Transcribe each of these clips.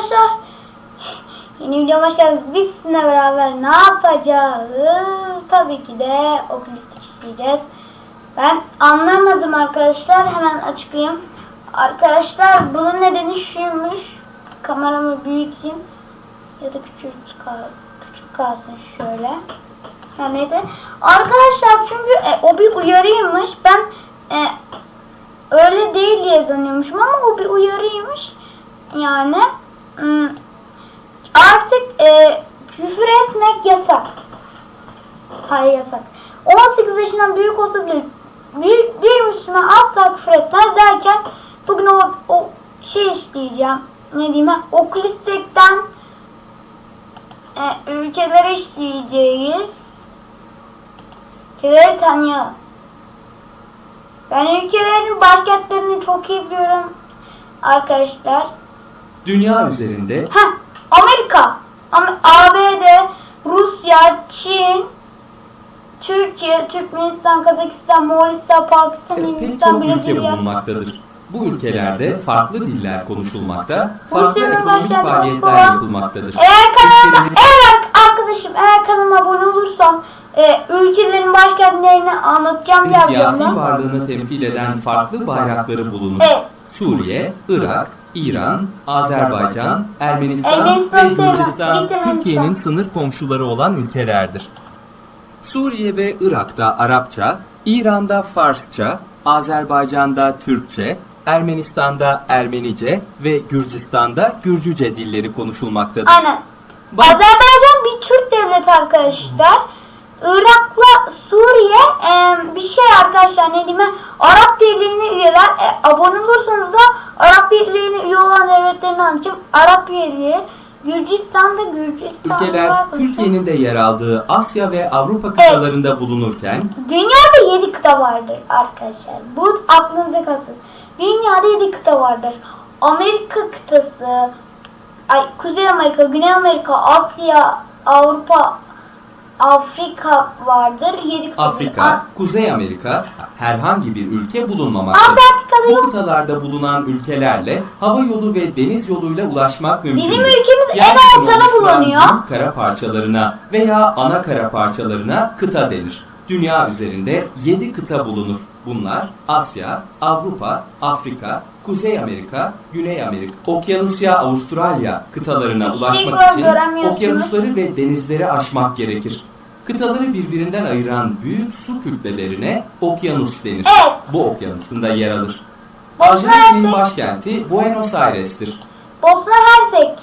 arkadaşlar. Yeni videoma hoş geldiniz. Biz sizinle beraber ne yapacağız? Tabii ki de okulistik işleyeceğiz. Ben anlamadım arkadaşlar. Hemen açıklayayım. Arkadaşlar bunun nedeni şuymuş. Kameramı büyüteyim. Ya da küçük kalsın. Küçük kalsın şöyle. Ha, neyse. Arkadaşlar çünkü e, o bir uyarıymış. Ben e, öyle değil diye sanıyormuşum ama o bir uyarıymış. Yani artık e, küfür etmek yasak. Hayır yasak. 18 yaşından büyük olsa bile bir, bir Müslüman asla küfür etmez derken bugün o, o şey işleyeceğim. Ne diyeyim ben? Okulistikten e, ülkelere işleyeceğiz. Ülkeleri tanıyalım. Ben ülkelerin başkentlerini çok iyi biliyorum arkadaşlar. Dünya üzerinde Ha, Amerika, Am- ABD, Rusya, Çin, Türkiye, Türkmenistan, Kazakistan, Moğolistan, Pakistan, pek Hindistan, çok ülke Brezilya. bulunmaktadır. Bu ülkelerde farklı diller konuşulmakta, farklı Rusya'nın ekonomik başkenti faaliyetler Moskova. yapılmaktadır. Eğer kanalıma, Ülkelerin- eğer arkadaşım, eğer kanalıma abone olursan e, ülkelerin başkentlerini anlatacağım diye siyasi varlığını temsil eden farklı bayrakları bulunur. Evet. Suriye, Irak, İran, Azerbaycan, Ermenistan ve. Gürcistan Türkiye'nin sınır komşuları olan ülkelerdir. Suriye ve Irak'ta Arapça, İran'da Farsça, Azerbaycan'da Türkçe, Ermenistan'da Ermenice ve Gürcistan'da Gürcüce dilleri konuşulmaktadır. Aynen. Bak- Azerbaycan bir Türk devleti arkadaşlar. Irak'la Suriye e, bir şey arkadaşlar ne diyeyim Arap Birliği'ne üyeler. E, abone olursanız da devletlerini anlatacağım. Arap Birliği, Gürcistan'da Gürcistan Ülkeler. Türkiye'nin de yer aldığı Asya ve Avrupa kıtalarında bulunurken Dünyada 7 kıta vardır arkadaşlar. Bu aklınıza kalsın. Dünyada 7 kıta vardır. Amerika kıtası, ay, Kuzey Amerika, Güney Amerika, Asya, Avrupa, Afrika vardır. 7 kıta. Afrika, Kuzey Amerika herhangi bir ülke bulunmamaktadır. Antarktika'da Bu yok. kıtalarda bulunan ülkelerle hava yolu ve deniz yoluyla ulaşmak mümkündür. Bizim ülkemiz en ortada bulunuyor. büyük kara parçalarına veya ana kara parçalarına kıta denir. Dünya üzerinde 7 kıta bulunur. Bunlar Asya, Avrupa, Afrika, Kuzey Amerika, Güney Amerika, Okyanusya, Avustralya kıtalarına şey ulaşmak var, için okyanusları ve denizleri aşmak gerekir. Kıtaları birbirinden ayıran büyük su kütlelerine okyanus denir. Evet. Bu okyanusun da yer alır. Arjantin'in başkenti Buenos Aires'tir. Bosna Hersek.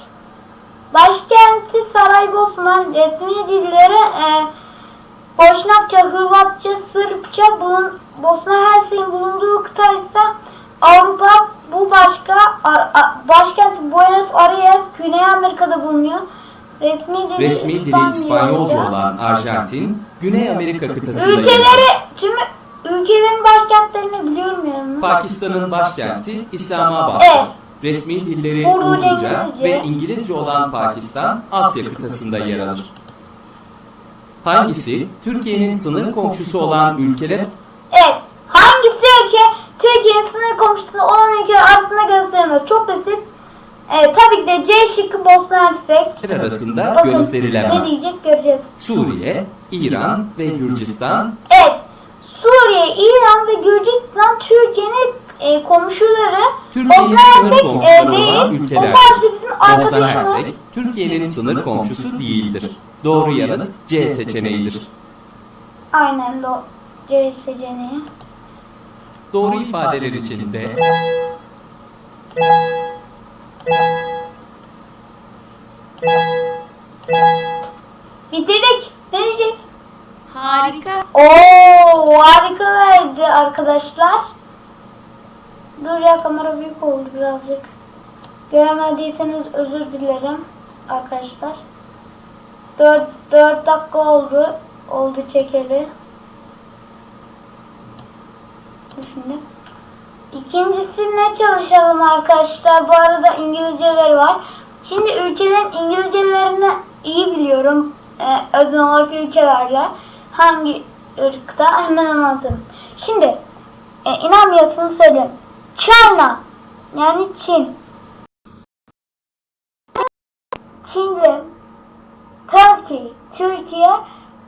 Başkenti Saraybosna. Resmi dilleri e, Boşnakça, Hırvatça, Sırpça. Bulun, Bosna Hersek'in bulunduğu kıta ise Avrupa. Bu başka a- a- başkenti Buenos Aires, Güney Amerika'da bulunuyor. Resmi dili Resmi dili İspanyolca olan Arjantin, Güney Amerika kıtasında yer alır. Ülkeleri, tüm ülkelerin başkentlerini biliyorum yani. Pakistan'ın başkenti İslamabad. Evet. Resmi dilleri Urdu, Urduca İngilizce. ve İngilizce olan Pakistan Asya kıtasında yer alır. Hangisi Türkiye'nin sınır komşusu olan ülkeler Evet. Hangisi ülke Türkiye'nin sınır komşusu olan ülkeler arasında gösterilmez? Çok basit. Evet, tabii ki de C şıkkı Bosna Hersek. arasında Bakın ne gösterilemez? diyecek göreceğiz. Suriye, İran ve Gürcistan Evet. Suriye, İran ve Gürcistan Türkiye'nin e, komşuları. Türkiye'nin sınır Hersek komşuları e, olan değil. Ülkeler. sadece bizim arkadaşımız. Türkiye'nin sınır komşusu değildir. Doğru yanıt C seçeneğidir. Aynen do C seçeneği. Doğru ifadeler içinde Bitirdik. Ne diyecek? Harika. Oo harika verdi arkadaşlar. Dur ya kamera büyük oldu birazcık. Göremediyseniz özür dilerim arkadaşlar. 4, 4 dakika oldu. Oldu çekeli. Şimdi. İkincisine çalışalım arkadaşlar. Bu arada İngilizceleri var. Şimdi ülkelerin İngilizcelerini iyi biliyorum. Ee, özel olarak ülkelerle. Hangi ırkta hemen anlatayım. Şimdi e, inanmıyorsanız söyleyeyim. China yani Çin. Şimdi Turkey, Türkiye,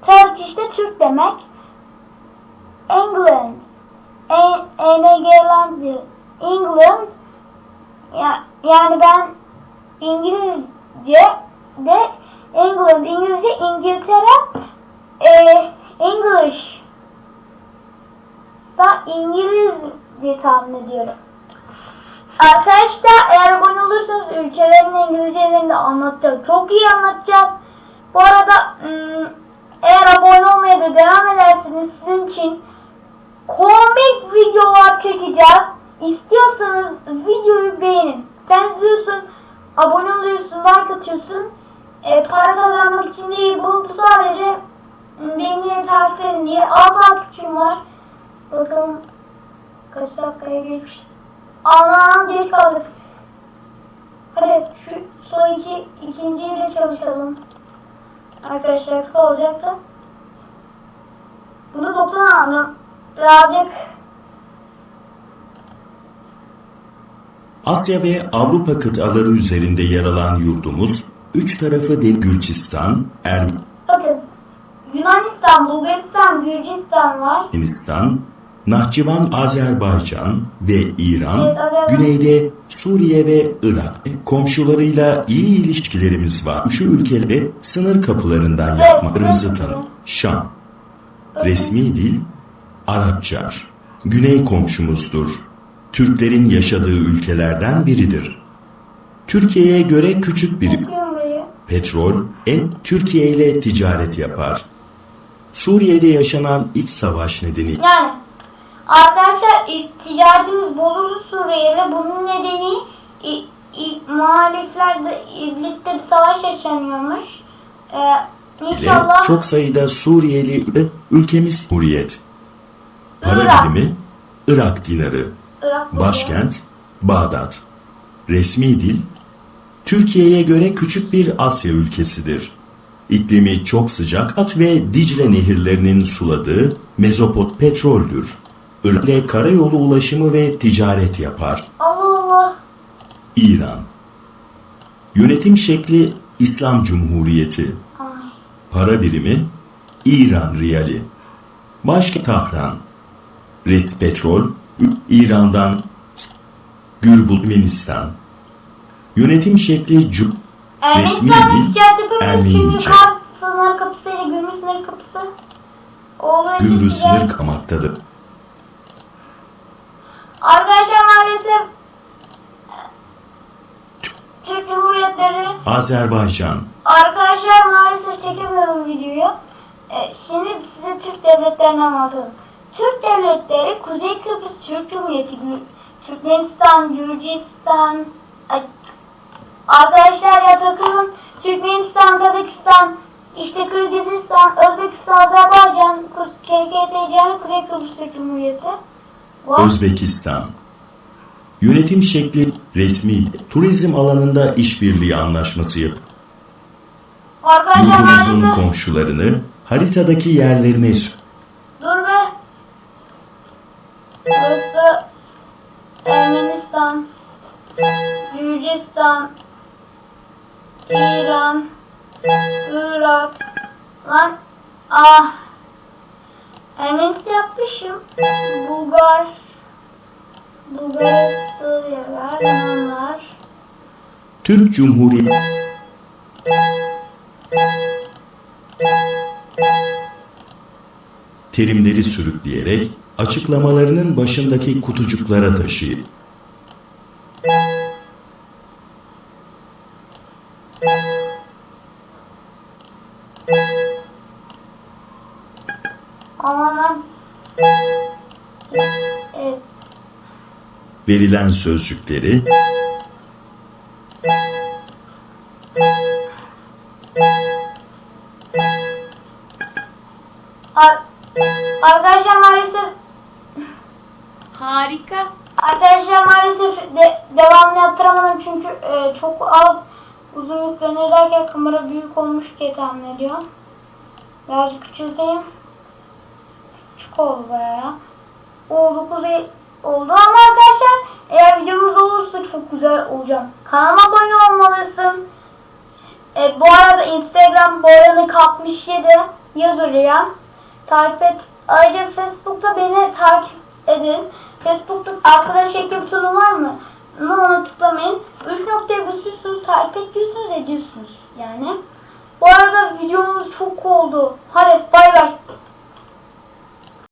Turkish Türk demek. England, England, England, ya, yani ben İngilizce de England, İngilizce İngiltere, e, English, sa İngilizce tahmin ediyorum. Arkadaşlar eğer abone olursanız ülkelerin İngilizcelerini de anlatacağım. Çok iyi anlatacağız. Bu arada ım, eğer abone olmaya da devam ederseniz sizin için komik videolar çekeceğiz. İstiyorsanız videoyu beğenin. Sen izliyorsun, abone oluyorsun, like atıyorsun. E, para kazanmak için değil. Bu, bu sadece beni takip edin diye. Az takipçim var. Bakalım kaç dakikaya geçmiş. Allah'ım geç kaldık. Hadi şu son iki, ikinciyle çalışalım. Arkadaşlar kısa olacaktı. Bunu 90 aldım. Birazcık Asya ve Avrupa kıtaları üzerinde yer alan yurdumuz, üç tarafı de Gürcistan, bakın. Yunanistan, Bulgaristan, Gürcistan var. Ermenistan, Nahçıvan, Azerbaycan ve İran, Evet, Azerbaycan. güneyde Suriye ve Irak. Komşularıyla iyi ilişkilerimiz var. Şu ülkelere sınır kapılarından Evet, yapmalarımızı tanı. Şam, resmi dil Arapça. Güney komşumuzdur. Türklerin yaşadığı ülkelerden biridir. Türkiye'ye göre küçük bir. Petrol en Türkiye ile ticaret yapar. Suriye'de yaşanan iç savaş nedeniyle Yani arkadaşlar ticaretimiz bozuldu Suriye'yle. Bunun nedeni e, e, muhaliflerde birlikte bir savaş yaşanıyormuş. E, inşallah çok sayıda Suriyeli ülkemiz Hürriyet. Para Irak. birimi Irak dinarı. Irak Başkent Bağdat. Resmi dil Türkiye'ye göre küçük bir Asya ülkesidir. İklimi çok sıcak At ve Dicle nehirlerinin suladığı Mezopot petroldür. Irak'ta karayolu ulaşımı ve ticaret yapar. Allah Allah. İran Yönetim şekli İslam Cumhuriyeti. Ay. Para birimi İran riyali. Başkent Tahran. Res petrol İran'dan Gürbilmenistan. Yönetim şekli Cu Resmi Ermenistan'la dil. Ermenice. Sınır kapısıyla Gümrük sınır kapısı. Gümrü sınır kamaktadır. Arkadaşlar maalesef Türk Cumhuriyetleri Azerbaycan. Arkadaşlar maalesef çekemiyorum videoyu. Ee, şimdi size Türk devletlerini anlatalım. Türk devletleri Kuzey Kıbrıs Türk Cumhuriyeti, Türkmenistan, Gürcistan, Ay, arkadaşlar ya takılın. Türkmenistan, Kazakistan, işte Kırgızistan, Özbekistan, Azerbaycan, KKTC'nin Kuzey Kıbrıs Türk Cumhuriyeti. Var. Özbekistan. Yönetim şekli resmi turizm alanında işbirliği anlaşması yap. Yurdumuzun komşularını haritadaki yerlerine İran, Irak. Lan ah. Ermenistan yapmışım. Bulgar, Bulgar, Suriyeler, Yunanlar. Türk Cumhuriyeti terimleri sürükleyerek açıklamalarının başındaki kutucuklara taşıyıp Evet. verilen sözcükleri Ar- Arkadaşlar maalesef Harika. Arkadaşlar maalesef de, devamını yaptıramadım çünkü e, çok az uzun yüklenir derken kamera büyük olmuş diye tahmin ediyorum. Birazcık küçülteyim. Küçük oldu bayağı. O 9 el- oldu ama arkadaşlar eğer videomuz olursa çok güzel olacağım. Kanalıma abone olmalısın. E, bu arada Instagram Boyanık 67 yaz oraya. Takip et. Ayrıca Facebook'ta beni takip edin. Facebook'ta arkadaş ekle butonu var mı? Ama onu tıklamayın. 3 noktaya basıyorsunuz, takip ediyorsunuz, ediyorsunuz yani. Bu arada videomuz çok oldu. Hadi bay bay.